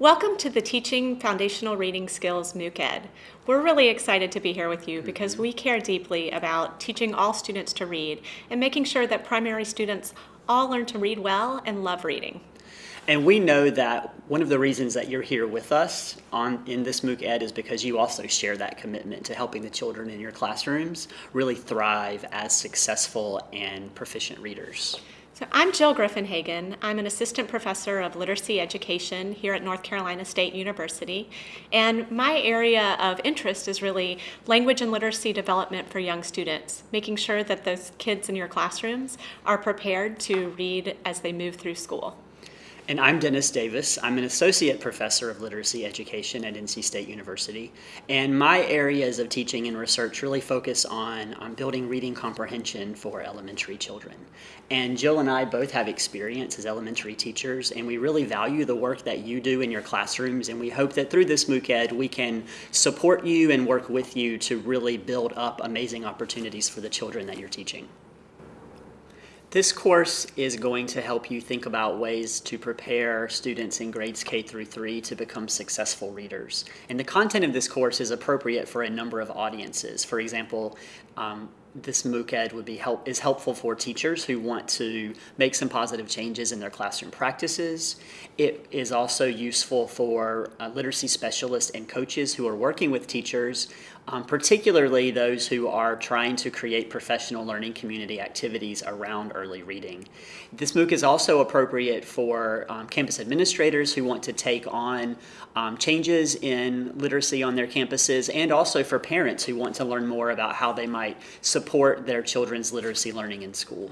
Welcome to the Teaching Foundational Reading Skills MOOC Ed. We're really excited to be here with you mm-hmm. because we care deeply about teaching all students to read and making sure that primary students all learn to read well and love reading. And we know that one of the reasons that you're here with us on in this MOOC Ed is because you also share that commitment to helping the children in your classrooms really thrive as successful and proficient readers. So I'm Jill Grifenhagen. I'm an assistant professor of literacy education here at North Carolina State University. And my area of interest is really language and literacy development for young students, making sure that those kids in your classrooms are prepared to read as they move through school. And I'm Dennis Davis. I'm an associate professor of literacy education at NC State University. And my areas of teaching and research really focus on, on building reading comprehension for elementary children. And Jill and I both have experience as elementary teachers, and we really value the work that you do in your classrooms. And we hope that through this MOOC Ed, we can support you and work with you to really build up amazing opportunities for the children that you're teaching. This course is going to help you think about ways to prepare students in grades K through 3 to become successful readers. And the content of this course is appropriate for a number of audiences. For example, um, this MOOC Ed would be help is helpful for teachers who want to make some positive changes in their classroom practices. It is also useful for uh, literacy specialists and coaches who are working with teachers, um, particularly those who are trying to create professional learning community activities around early reading. This MOOC is also appropriate for um, campus administrators who want to take on um, changes in literacy on their campuses and also for parents who want to learn more about how they might support their children's literacy learning in school.